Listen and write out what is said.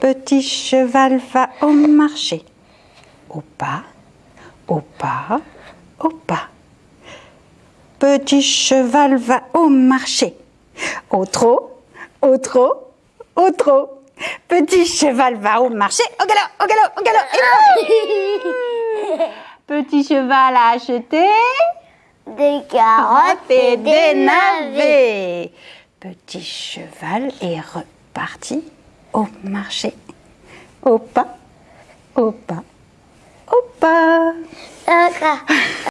Petit cheval va au marché. Au pas, au pas, au pas. Petit cheval va au marché. Au trot, au trot, au trot. Petit cheval va au marché. Au galop, au galop, au galop. Petit cheval a acheté Des carottes et des navets. Petit cheval est reparti au marché. Au pas, au pas, au pas.